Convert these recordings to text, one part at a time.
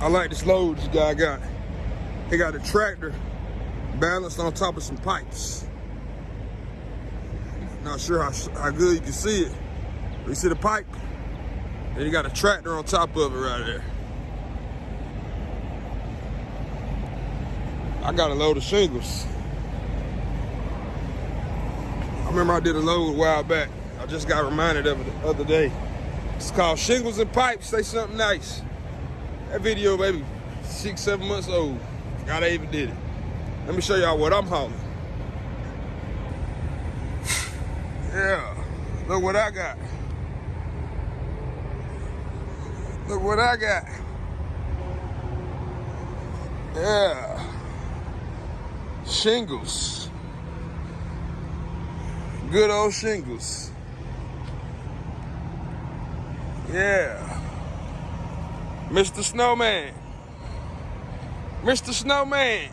I like this load this guy got. He got a tractor balanced on top of some pipes. Not sure how, how good you can see it. But you see the pipe? Then you got a tractor on top of it right there. I got a load of shingles. I remember I did a load a while back. I just got reminded of it the other day. It's called Shingles and Pipes. Say something nice. That video, baby, six, seven months old. God, I even did it. Let me show y'all what I'm hauling. Yeah, look what I got. Look what I got. Yeah. Shingles. Good old shingles. Yeah. Mr. Snowman. Mr. Snowman.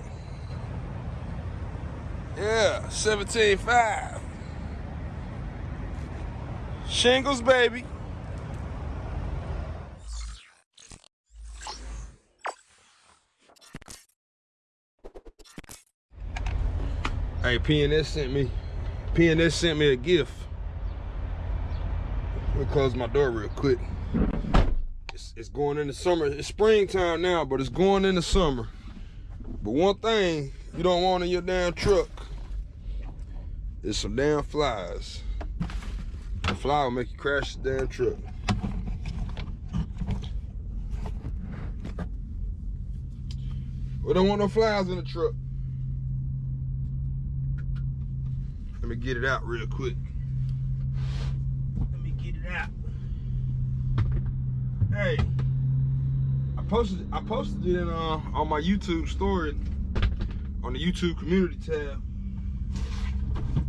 Yeah, 17.5. Shingles, baby. Hey, PNS sent me, PNS sent me a gift. Let me close my door real quick. It's, going into summer. It's springtime now, but it's going into summer. But one thing you don't want in your damn truck is some damn flies. A fly will make you crash the damn truck. We don't want no flies in the truck. Let me get it out real quick. Let me get it out. Hey, I posted I posted it in, uh, on my YouTube story on the YouTube community tab.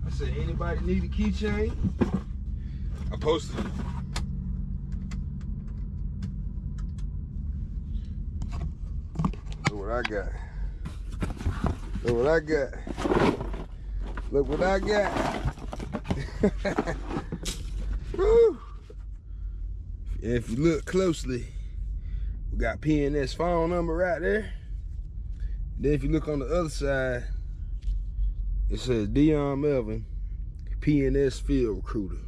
I said, anybody need a keychain? I posted it. Look what I got. Look what I got. Look what I got. If you look closely, got PNS phone number right there. Then if you look on the other side, it says Dion Melvin, PNS field recruiter.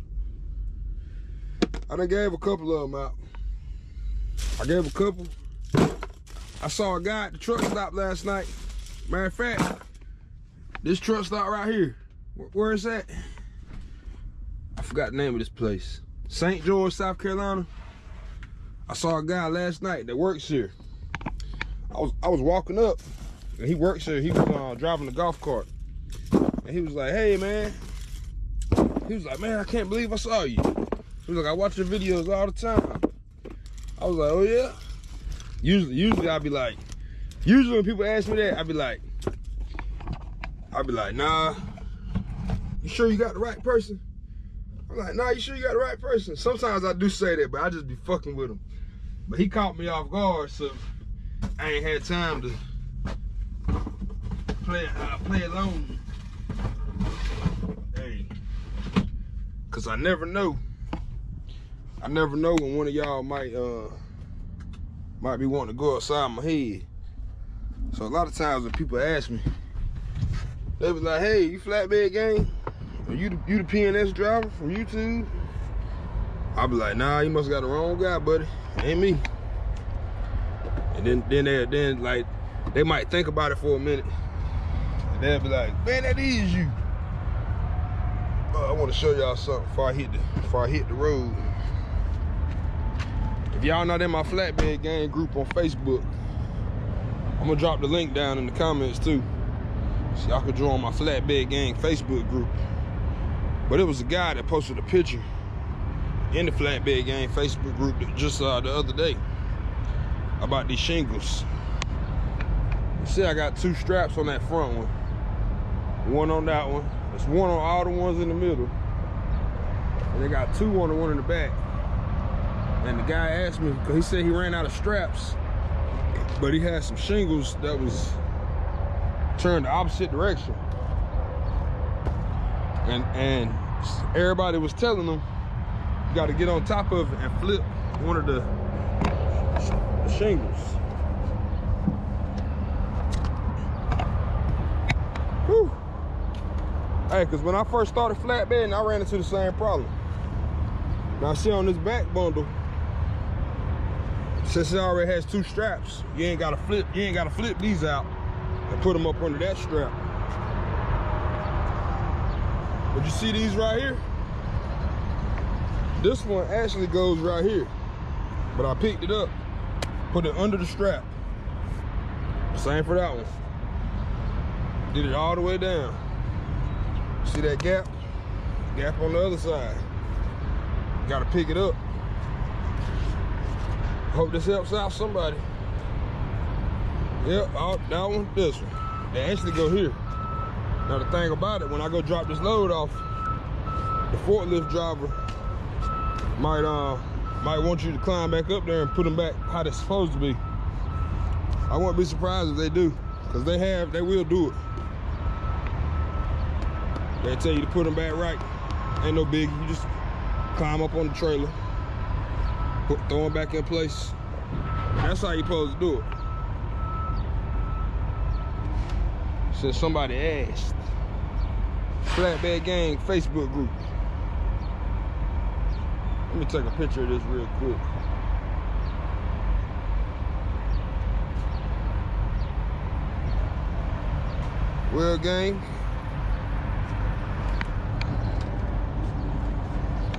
I done gave a couple of them out. I gave a couple. I saw a guy at the truck stop last night. Matter of fact, this truck stop right here. Where, where is that? I forgot the name of this place. St. George, South Carolina. I saw a guy last night that works here. I was I was walking up, and he works here. He was uh, driving the golf cart, and he was like, "Hey, man." He was like, "Man, I can't believe I saw you." He was like, "I watch your videos all the time." I was like, "Oh yeah." Usually, usually I'd be like, usually when people ask me that, I'd be like, I'd be like, "Nah." You sure you got the right person? I'm like, nah, you sure you got the right person? Sometimes I do say that, but I just be fucking with him. But he caught me off guard, so I ain't had time to play uh, play alone. Hey, cause I never know. I never know when one of y'all might uh might be wanting to go outside my head. So a lot of times when people ask me, they be like, "Hey, you flatbed gang? You the, you the PNS driver from YouTube?" I'll be like, "Nah, you must got the wrong guy, buddy. Ain't me." And then then they then like they might think about it for a minute, and they'll be like, "Man, that is you." I want to show y'all something before I hit the before I hit the road. If y'all not in my flatbed gang group on Facebook, I'm gonna drop the link down in the comments too. So y'all can join my flatbed gang Facebook group. But it was a guy that posted a picture in the flatbed gang Facebook group just uh, the other day about these shingles. You see, I got two straps on that front one. One on that one. There's one on all the ones in the middle. And they got two on the one in the back. And the guy asked me, because he said he ran out of straps, but he had some shingles that was turned the opposite direction and and everybody was telling them you got to get on top of it and flip one of the, the shingles. Whew. hey because when i first started flatbedding i ran into the same problem. Now see on this back bundle since it already has two straps you ain't gotta flip you ain't gotta flip these out and put them up under that strap. But you see these right here? This one actually goes right here. But I picked it up, put it under the strap. Same for that one. Did it all the way down. See that gap? Gap on the other side. Gotta pick it up. Hope this helps out somebody. Yep, all, that one, this one. They actually go here. Now the thing about it, when I go drop this load off, the forklift driver might uh might want you to climb back up there and put them back how they're supposed to be. I wouldn't be surprised if they do, because they have, they will do it. They tell you to put them back right. Ain't no big. You just climb up on the trailer, put, throw them back in place. That's how you supposed to do it. Since somebody asked. Flatbed Gang Facebook group. Let me take a picture of this real quick. Well, gang,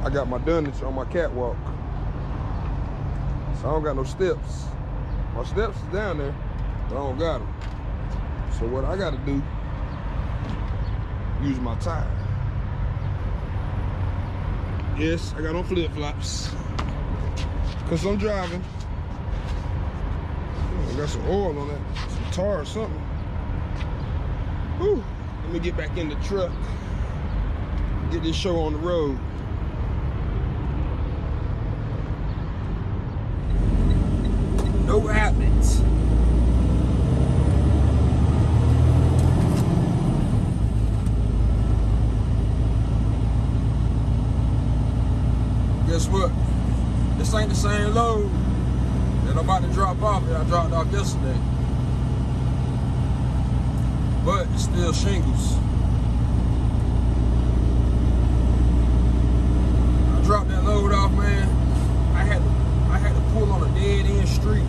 I got my dunnage on my catwalk. So I don't got no steps. My steps is down there, but I don't got them. So what I gotta do, use my tire. Yes, I got on flip-flops. Cause I'm driving. I got some oil on that, some tar or something. Whew. Let me get back in the truck. Get this show on the road. No habits. Guess what? This ain't the same load that I'm about to drop off that I dropped off yesterday. But it's still shingles. I dropped that load off, man. I had to I had to pull on a dead end street.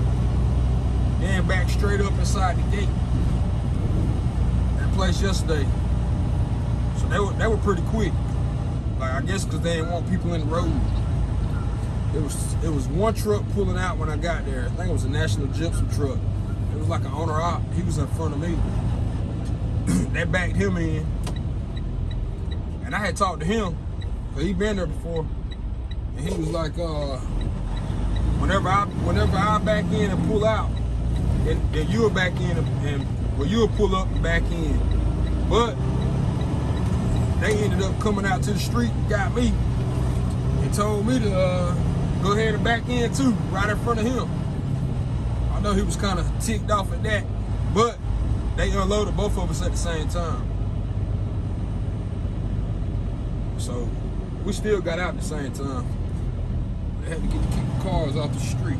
Then back straight up inside the gate. That place yesterday. So they were they were pretty quick. Like I guess cause they didn't want people in the road. It was it was one truck pulling out when I got there. I think it was a national gypsum truck. It was like an owner op. He was in front of me. they backed him in. And I had talked to him, cause he been there before. And he was like, uh, whenever I whenever I back in and pull out, then, then you'll back in and, and well you'll pull up and back in. But they ended up coming out to the street, got me, and told me to uh, go ahead and back in too, right in front of him. I know he was kind of ticked off at that, but they unloaded both of us at the same time. So we still got out at the same time. They had to get the cars off the street.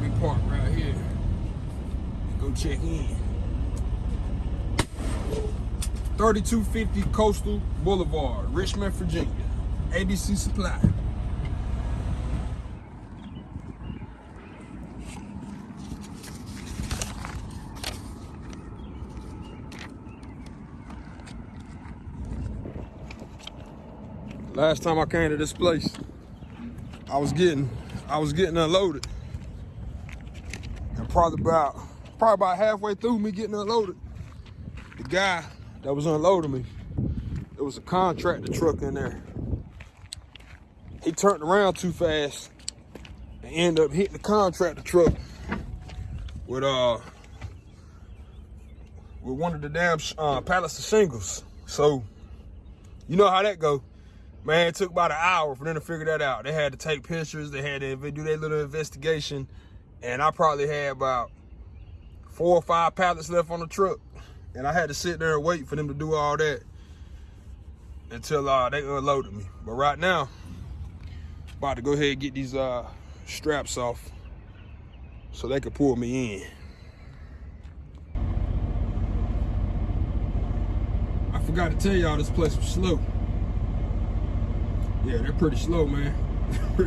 We parked right here. And go check in. 3250 Coastal Boulevard, Richmond, Virginia. ABC Supply. Last time I came to this place, I was getting I was getting unloaded. And probably about probably about halfway through me getting unloaded, the guy that was unloading me, there was a contractor truck in there. He turned around too fast and ended up hitting the contractor truck with uh with one of the damn uh, of shingles. So you know how that go. Man, it took about an hour for them to figure that out. They had to take pictures, they had to do their little investigation, and I probably had about four or five pallets left on the truck. And I had to sit there and wait for them to do all that until uh, they unloaded me. But right now, about to go ahead and get these uh, straps off so they could pull me in. I forgot to tell y'all this place was slow. Yeah, they're pretty slow, man.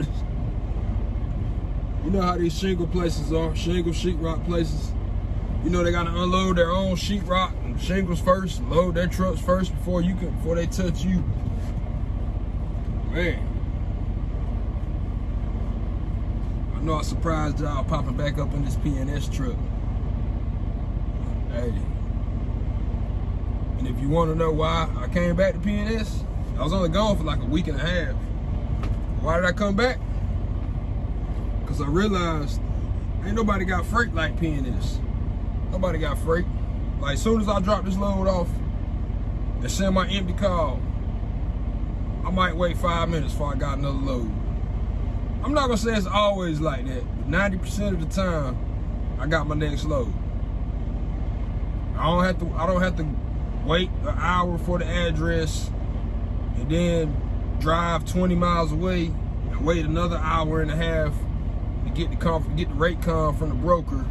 you know how these shingle places are, shingle sheetrock places. You know they gotta unload their own sheetrock and shingles first, load their trucks first before you can before they touch you. Man. I know I surprised y'all popping back up in this PNS truck. Hey. And if you want to know why I came back to PNS, I was only gone for like a week and a half. Why did I come back? Because I realized ain't nobody got freight like PNS. Nobody got freight. Like, as soon as I drop this load off and send my empty call, I might wait five minutes before I got another load. I'm not gonna say it's always like that, but 90% of the time, I got my next load. I don't have to, I don't have to wait an hour for the address and then drive 20 miles away and wait another hour and a half to get the get the rate con from the broker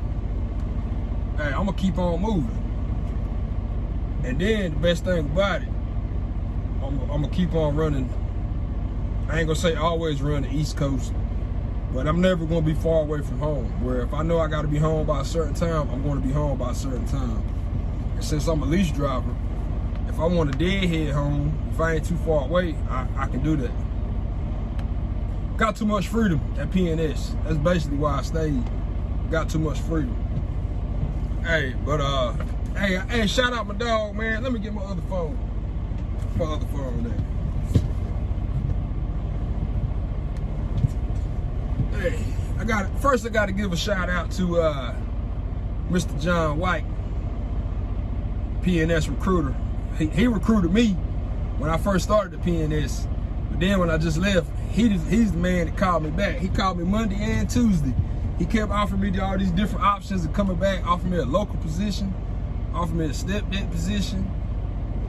hey, I'm gonna keep on moving. And then the best thing about it, I'm, I'm, gonna keep on running. I ain't gonna say always run the East Coast, but I'm never gonna be far away from home. Where if I know I gotta be home by a certain time, I'm gonna be home by a certain time. And since I'm a lease driver, I want a deadhead home, if I ain't too far away, I, I can do that. Got too much freedom at PNS. That's basically why I stayed. Got too much freedom. Hey, but uh, hey, hey, shout out my dog, man. Let me get my other phone. My other phone there. Hey, I got first. I got to give a shout out to uh, Mr. John White, PNS recruiter. He, recruited me when I first started the PNS, but then when I just left, he he's the man that called me back. He called me Monday and Tuesday he kept offering me all these different options of coming back, offering me a local position, offering me a step deck position,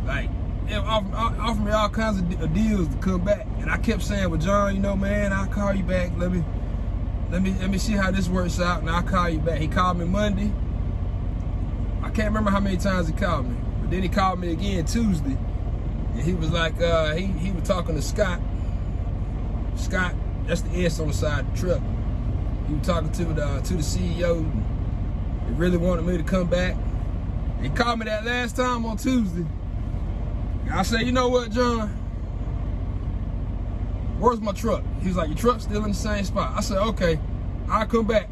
like offer, offer me all kinds of deals to come back. And I kept saying, well, John, you know, man, I'll call you back. Let me, let me, let me see how this works out, and I'll call you back. He called me Monday. I can't remember how many times he called me, then he called me again Tuesday, and he was like, uh, he he was talking to Scott. Scott, that's the S on the side of the truck. He was talking to the uh, to the CEO. He really wanted me to come back. He called me that last time on Tuesday. I said, you know what, John? Where's my truck? He was like, your truck's still in the same spot. I said, okay, I'll come back.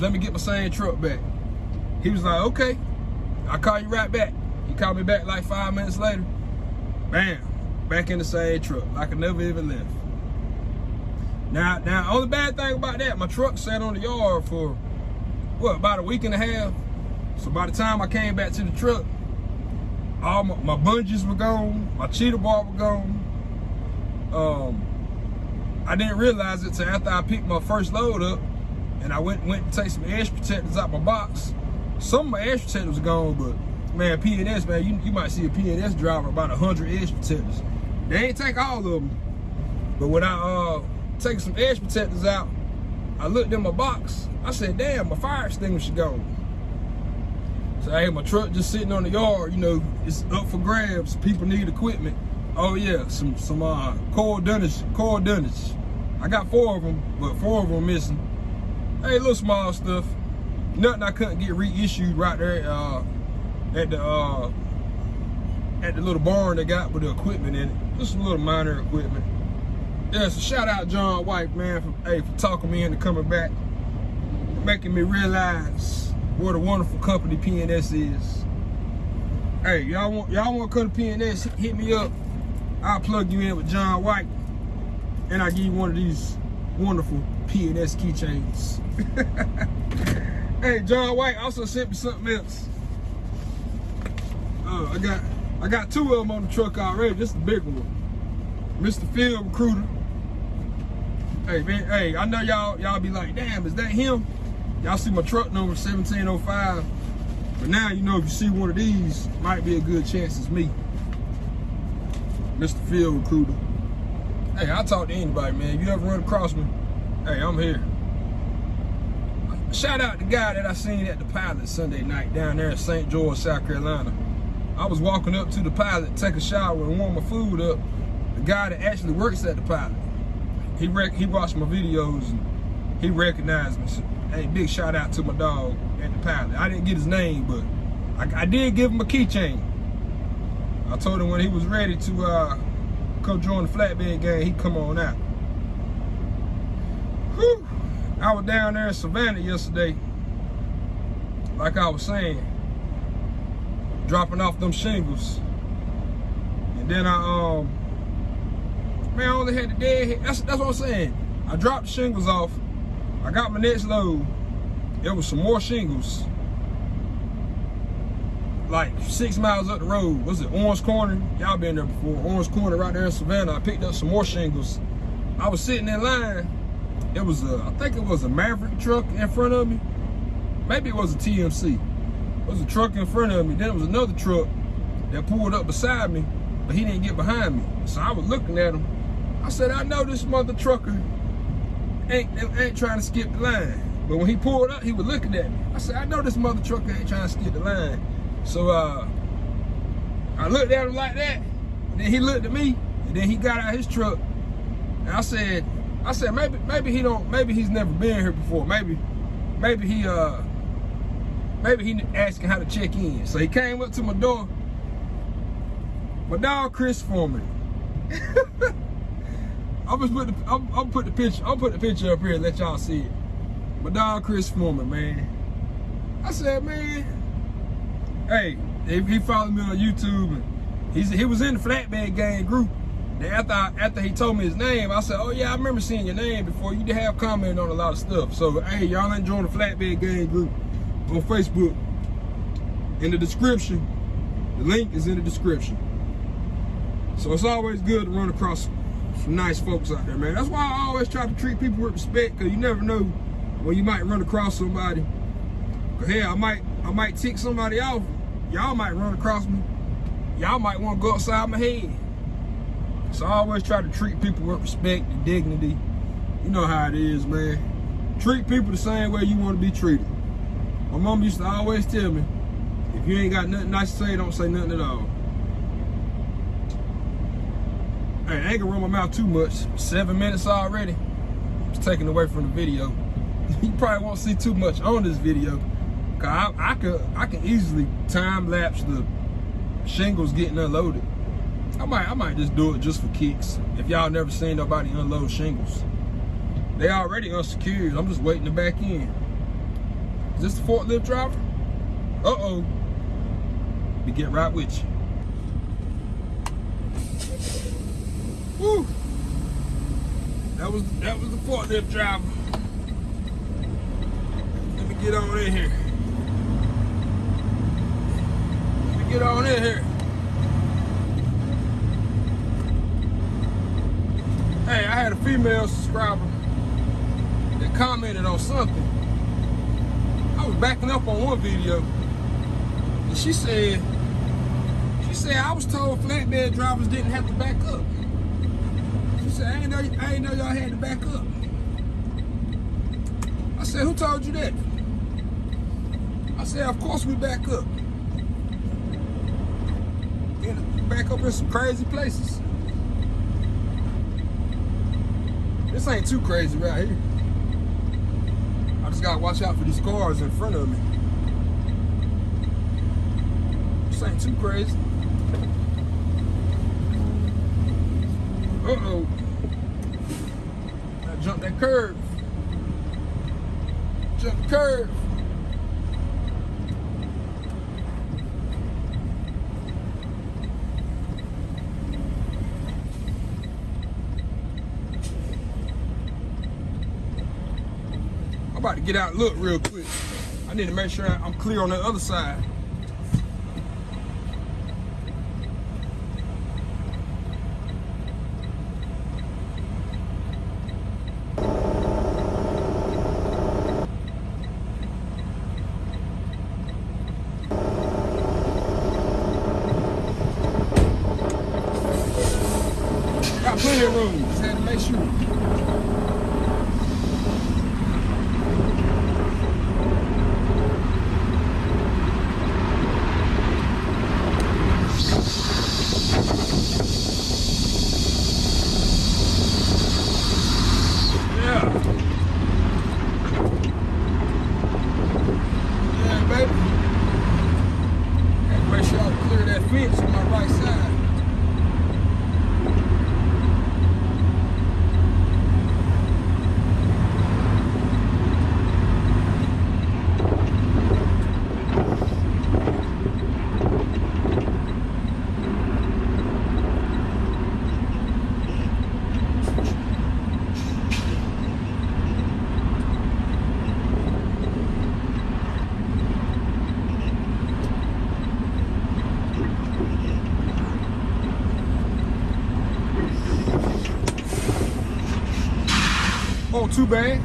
Let me get my same truck back. He was like, okay, I'll call you right back. He called me back like five minutes later. Bam, back in the same truck, like I never even left. Now, now, only bad thing about that, my truck sat on the yard for what about a week and a half. So by the time I came back to the truck, all my, my bungees were gone, my cheater bar were gone. Um, I didn't realize it till after I picked my first load up, and I went went to take some edge protectors out my box. Some of my edge protectors were gone, but man, PNS, man, you, you might see a PNS driver about 100 edge protectors. They ain't take all of them. But when I uh taking some edge protectors out. I looked in my box. I said, damn, my fire extinguisher gone. So I had my truck just sitting on the yard, you know, it's up for grabs. People need equipment. Oh yeah, some some uh core dunnage, core dunnage. I got four of them, but four of them missing. Hey, little small stuff. Nothing I couldn't get reissued right there uh, at the uh, at the little barn they got with the equipment in it. Just some little minor equipment. Yeah, so shout out John White, man, for, hey, for talking me into coming back, making me realize what a wonderful company PNS is. Hey, y'all want y'all want to come to PNS? Hit me up. I'll plug you in with John White, and I'll give you one of these wonderful PNS keychains. hey, John White also sent me something else. Uh, I got I got two of them on the truck already. This is the big one. Mr. Field Recruiter. Hey man, hey, I know y'all y'all be like, damn, is that him? Y'all see my truck number 1705. But now you know if you see one of these, might be a good chance it's me. Mr. Field Recruiter. Hey, I talk to anybody, man. If you ever run across me, hey, I'm here. Shout out to the guy that I seen at the pilot Sunday night down there in St. George, South Carolina. I was walking up to the pilot, take a shower and warm my food up. The guy that actually works at the pilot, he he watched my videos and he recognized me. So, hey, big shout out to my dog at the pilot. I didn't get his name, but I, I did give him a keychain. I told him when he was ready to uh, come join the flatbed gang, he come on out. Whew. I was down there in Savannah yesterday, like I was saying, dropping off them shingles. And then I, um, man, I only had the dead That's, that's what I'm saying. I dropped the shingles off. I got my next load. There was some more shingles. Like six miles up the road. Was it Orange Corner? Y'all been there before. Orange Corner right there in Savannah. I picked up some more shingles. I was sitting in line. It was a, I think it was a Maverick truck in front of me. Maybe it was a TMC. Was a truck in front of me. Then it was another truck that pulled up beside me, but he didn't get behind me. So I was looking at him. I said, I know this mother trucker ain't, ain't trying to skip the line. But when he pulled up, he was looking at me. I said, I know this mother trucker ain't trying to skip the line. So uh, I looked at him like that. then he looked at me, and then he got out his truck. And I said, I said maybe maybe he don't maybe he's never been here before. Maybe maybe he uh maybe he asking how to check in. So he came up to my door. My dog Chris Foreman. I'm just put the I'm, I'm put the picture I'm put the picture up here and let y'all see it. My dog Chris Foreman, man. I said, man, hey, he, followed me on YouTube and he's he was in the flatbed gang group. After I, after he told me his name, I said, oh yeah, I remember seeing your name before. You did have comment on a lot of stuff. So hey, y'all join the flatbed gang group on Facebook. In the description, the link is in the description. So it's always good to run across some nice folks out there, man. That's why I always try to treat people with respect, cause you never know when you might run across somebody. Cause hey, I might I might tick somebody off. Y'all might run across me. Y'all might want to go outside my head. So I always try to treat people with respect and dignity. You know how it is, man. Treat people the same way you want to be treated. My mom used to always tell me, if you ain't got nothing nice to say, don't say nothing at all. Hey, I ain't gonna run my mouth too much. Seven minutes already. It's taken away from the video. you probably won't see too much on this video. Cause I, I could I can easily time lapse the shingles getting unloaded. I might I might just do it just for kicks. If y'all never seen nobody unload shingles. They already unsecured. I'm just waiting to back in. Is this the forklift driver? Uh-oh. We get right with you. Woo! That was that was the forklift driver. Let me get on in here. Let me get on in here. Hey, I had a female subscriber that commented on something. Was backing up on one video, and she said, she said I was told flatbed drivers didn't have to back up. She said I ain't know I ain't know y'all had to back up. I said, who told you that? I said, of course we back up. And back up in some crazy places. This ain't too crazy right here. I just gotta watch out for these cars in front of me. This ain't too crazy. Uh-oh. Gotta jump that curve. Jump curve. I'm about to get out and look real quick. I need to make sure I'm clear on the other side. Got plenty of room. Just had to make sure. Too bad.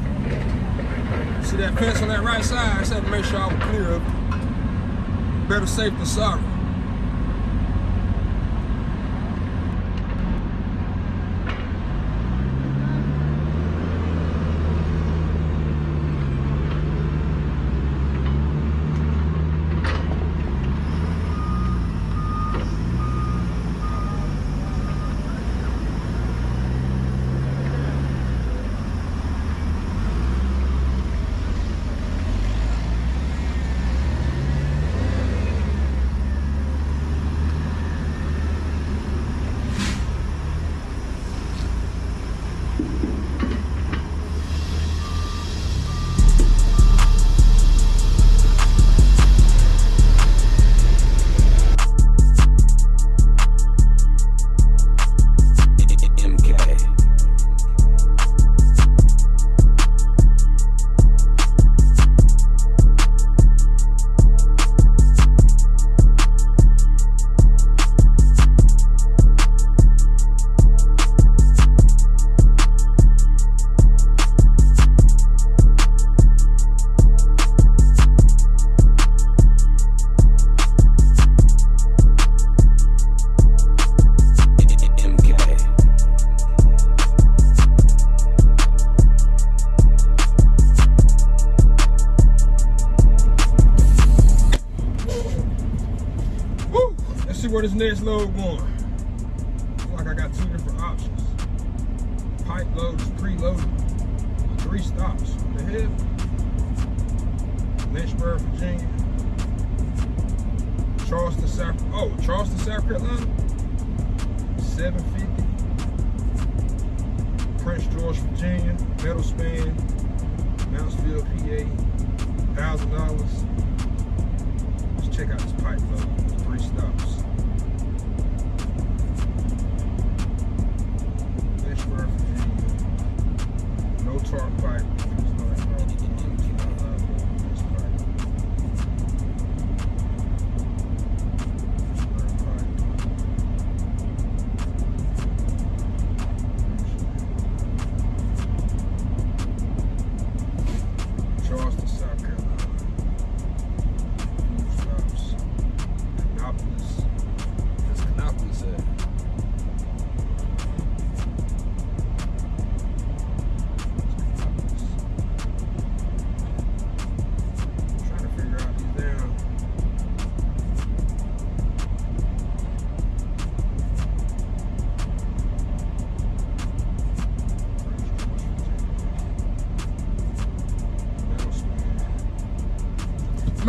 See that fence on that right side? I had to make sure I was clear of it. Better safe than sorry. Thousand dollars. Let's check out this pipe though. three stops. Lynchburg, Virginia. No tarp pipe.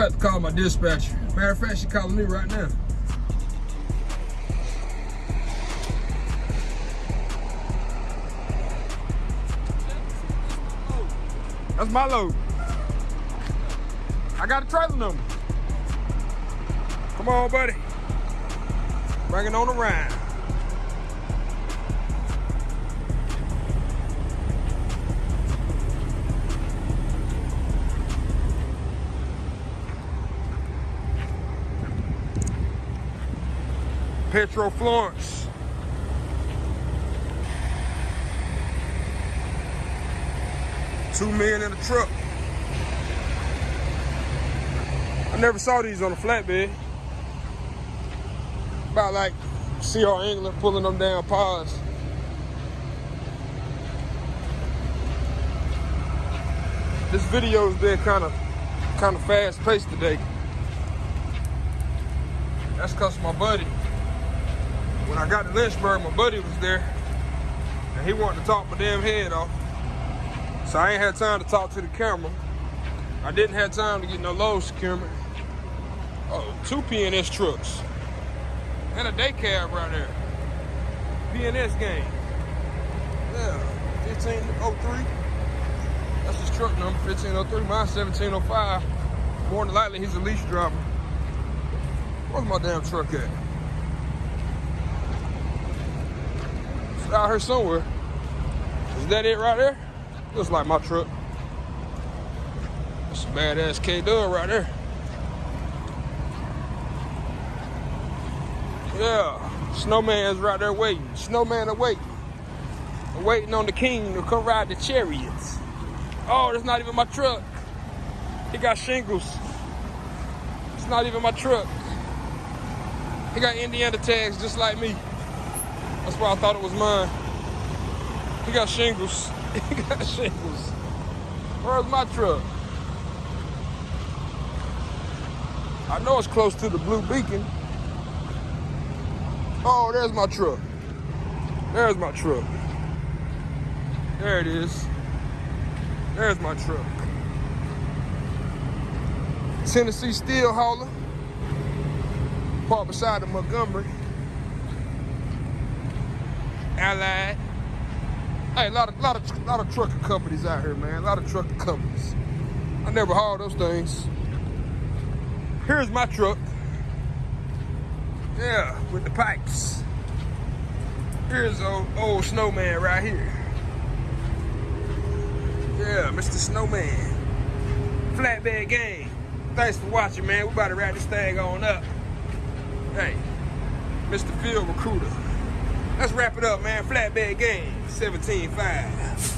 About to call my dispatcher. Matter of fact, she calling me right now. That's my load. I got a trailer number. Come on, buddy. Bring it on around. Petro Florence. Two men in a truck. I never saw these on a flatbed. About like CR England pulling them down pods. This video has been kind of kind of fast paced today. That's cause my buddy, when I got to Lynchburg, my buddy was there and he wanted to talk my damn head off. So I ain't had time to talk to the camera. I didn't have time to get no load securement. Oh, two PNS trucks. And a day cab right there. PNS game. Yeah, 1503. That's his truck number, 1503. Mine's 1705. More than likely, he's a lease driver. Where's my damn truck at? Out here somewhere. Is that it right there? Looks like my truck. That's a badass K Dub right there. Yeah, Snowman's right there waiting. Snowman are waiting. Waiting on the king to come ride the chariots. Oh, that's not even my truck. He got shingles. It's not even my truck. He got Indiana tags just like me. That's why I thought it was mine. He got shingles. he got shingles. Where's my truck? I know it's close to the blue beacon. Oh, there's my truck. There's my truck. There it is. There's my truck. Tennessee Steel Hauler. Parked beside the Montgomery. Hey, a lot of lot of lot of trucking companies out here, man. A lot of trucking companies. I never hauled those things. Here's my truck. Yeah, with the pipes. Here's old, old snowman right here. Yeah, Mr. Snowman. Flatbed Gang. Thanks for watching, man. We about to wrap this thing on up. Hey, Mr. Field Recruiter. Let's wrap it up, man. Flatbed Gang, 17.5.